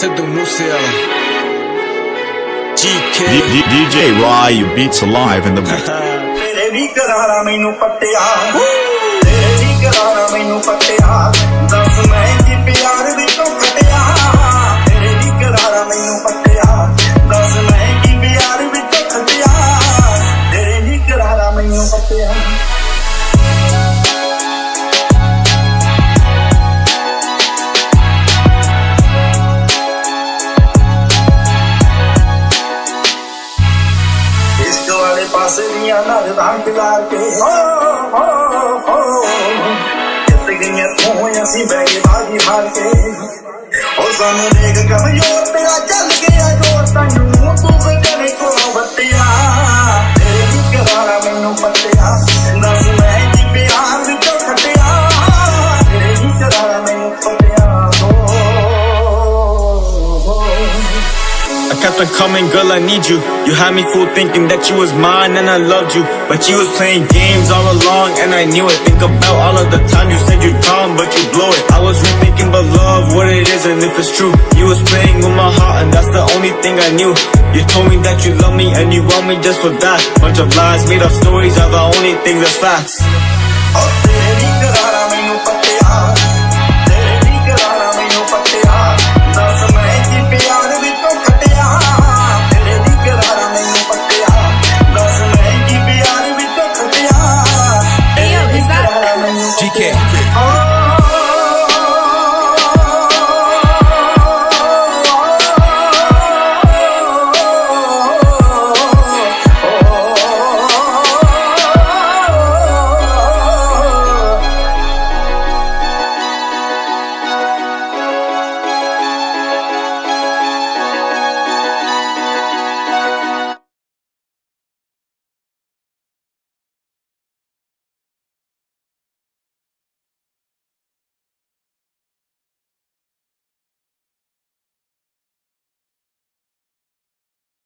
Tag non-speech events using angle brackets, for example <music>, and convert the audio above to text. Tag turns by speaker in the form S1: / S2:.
S1: ਸਿੱਧੂ ਮੂਸੇ ਵਾਲਾ GK
S2: D- D- DJ Rye beats alive in the mix. <laughs>
S3: ਤੇਰੇ ਵੀ ਕਰਾਰਾ ਮੈਨੂੰ ਪੱਟਿਆ ਤੇਰੇ ਵੀ ਕਰਾਰਾ ਮੈਨੂੰ ਪੱਟਿਆ ਪਾਸੇ ਦੀਆਂ ਨਜ਼ਰਾਂ ਖਿਲਾਰ ਕੇ। ਹੋ ਹੋ ਹੋ। ਜਿੱਤ ਗਈਆਂ ਤੂੰ ਅਸੀਂ ਬੈਗੇ ਗਏ ਬਾਜੀ ਹਾਰ ਕੇ। ਉਹ ਸਾਨੂੰ ਦੇਖ ਕਮਜ਼ੋਰ ਤੇਰਾ ਚੱਲ
S1: kept on coming, girl, I need you. You had me fool, thinking that you was mine and I loved you. But you was playing games all along and I knew it. Think about all of the time you said you'd come, but you blow it. I was rethinking but love, what it is and if it's true. You was playing with my heart and that's the only thing I knew. You told me that you love me and you want me just for that. Bunch of lies, made up stories are the only things that's facts.
S3: yeah